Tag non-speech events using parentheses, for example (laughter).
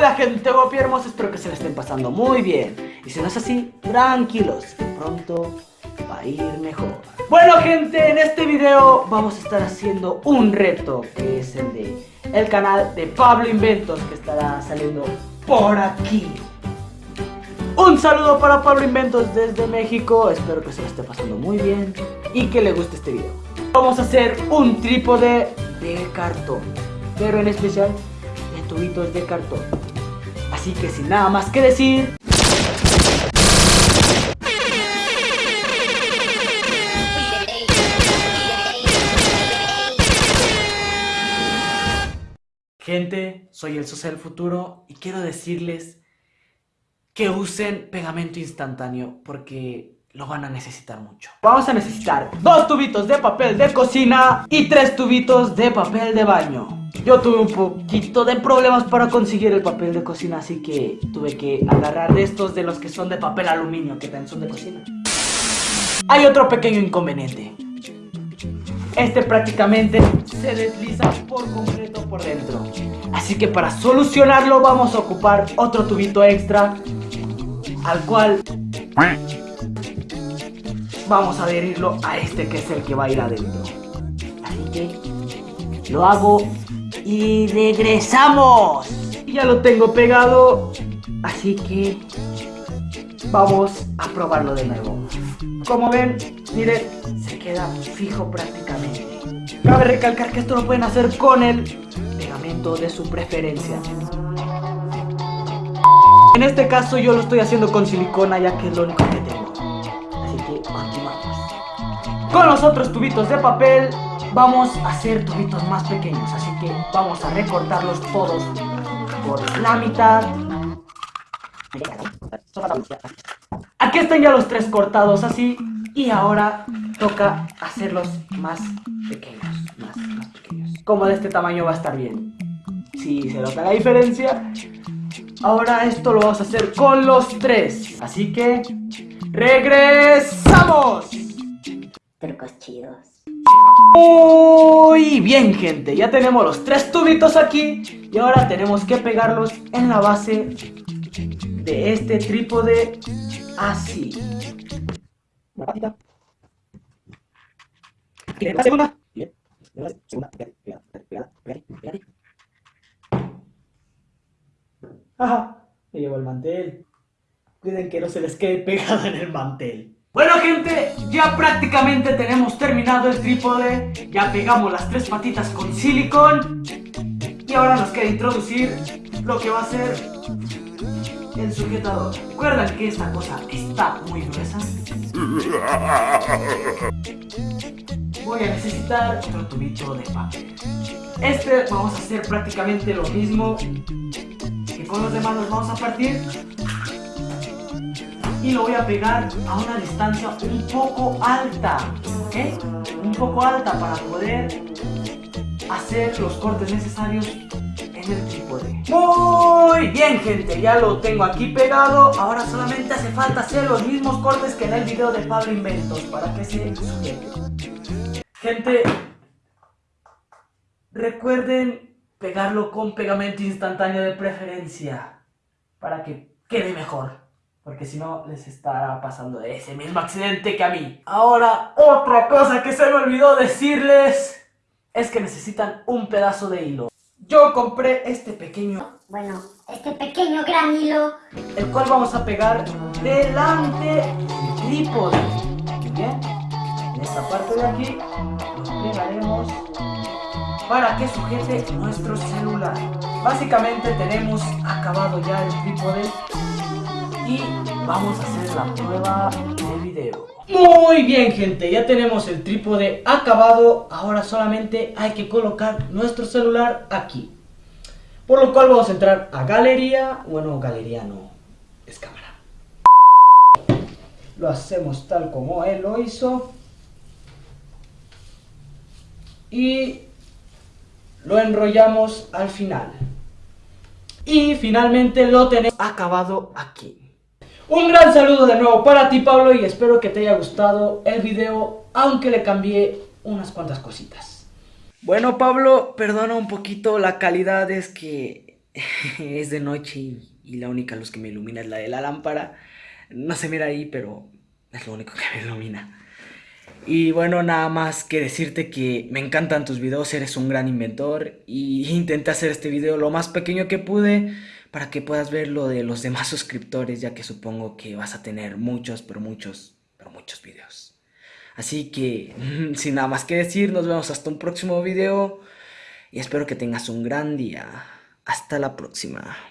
Hola gente guapi hermosa, espero que se la estén pasando muy bien. Y si no es así, tranquilos, pronto va a ir mejor. Bueno gente, en este video vamos a estar haciendo un reto Que es el de el canal de Pablo Inventos Que estará saliendo por aquí. Un saludo para Pablo Inventos desde México Espero que se la esté pasando muy bien y que le guste este video. Vamos a hacer un trípode de cartón Pero en especial tubitos de cartón. Así que sin nada más que decir... Gente, soy el Sosa del Futuro y quiero decirles que usen pegamento instantáneo porque lo van a necesitar mucho. Vamos a necesitar dos tubitos de papel de cocina y tres tubitos de papel de baño. Yo tuve un poquito de problemas para conseguir el papel de cocina, así que tuve que agarrar estos de los que son de papel aluminio, que también son de cocina. Hay otro pequeño inconveniente. Este prácticamente se desliza por completo por dentro. Así que para solucionarlo vamos a ocupar otro tubito extra, al cual vamos a adherirlo a este que es el que va a ir adentro. Así que lo hago y regresamos. Ya lo tengo pegado, así que vamos a probarlo de nuevo. Como ven, miren, se queda fijo prácticamente. Cabe recalcar que esto lo pueden hacer con el pegamento de su preferencia. En este caso yo lo estoy haciendo con silicona ya que es lo único que tengo. Así que continuamos. Con los otros tubitos de papel vamos a hacer tubitos más pequeños, así que vamos a recortarlos todos por la mitad. Aquí están ya los tres cortados así y ahora toca hacerlos más pequeños, más. Como de este tamaño va a estar bien. Si se nota la diferencia. Ahora esto lo vamos a hacer con los tres. Así que regresamos. Trucos chidos. Muy bien gente, ya tenemos los tres tubitos aquí y ahora tenemos que pegarlos en la base de este trípode así. La segunda. La segunda. Ajá, me llevo el mantel. Cuiden que no se les quede pegado en el mantel. Bueno gente, ya prácticamente tenemos terminado el trípode. Ya pegamos las tres patitas con silicón. Y ahora nos queda introducir lo que va a ser el sujetador. ¿Recuerdan que esta cosa está muy gruesa? Voy a necesitar otro tubito de papel. Este vamos a hacer prácticamente lo mismo Que con los demás. Nos vamos a partir y lo voy a pegar a una distancia un poco alta, ¿ok? Un poco alta para poder hacer los cortes necesarios en el trípode. Muy bien gente, ya lo tengo aquí pegado, ahora solamente hace falta hacer los mismos cortes que en el video de Pablo Inventos para que se sujete. Gente, recuerden pegarlo con pegamento instantáneo de preferencia para que quede mejor. Porque si no, les estará pasando ese mismo accidente que a mí. Ahora, otra cosa que se me olvidó decirles es que necesitan un pedazo de hilo. Yo compré este pequeño... Bueno, este pequeño gran hilo... El cual vamos a pegar delante del trípode. Bien, en esta parte de aquí lo pegaremos para que sujete nuestro celular. Básicamente tenemos acabado ya el trípode y vamos a hacer la prueba de video. Muy bien gente, ya tenemos el trípode acabado, ahora solamente hay que colocar nuestro celular aquí. Por lo cual vamos a entrar a galería, bueno galería no, es cámara. Lo hacemos tal como él lo hizo. Y lo enrollamos al final. Y finalmente lo tenemos acabado aquí. Un gran saludo de nuevo para ti Pablo y espero que te haya gustado el video, aunque le cambié unas cuantas cositas. Bueno Pablo, perdona un poquito la calidad, es que (laughs) es de noche y, la única luz que me ilumina es la de la lámpara. No se mira ahí, pero es lo único que me ilumina. Y bueno, nada más que decirte que me encantan tus videos, eres un gran inventor y intenté hacer este video lo más pequeño que pude para que puedas ver lo de los demás (laughs) suscriptores, ya que supongo que vas a tener muchos, pero muchos, pero muchos videos. Así que, (laughs) sin nada más que decir, nos vemos hasta un próximo video y espero que tengas un gran día. Hasta la próxima.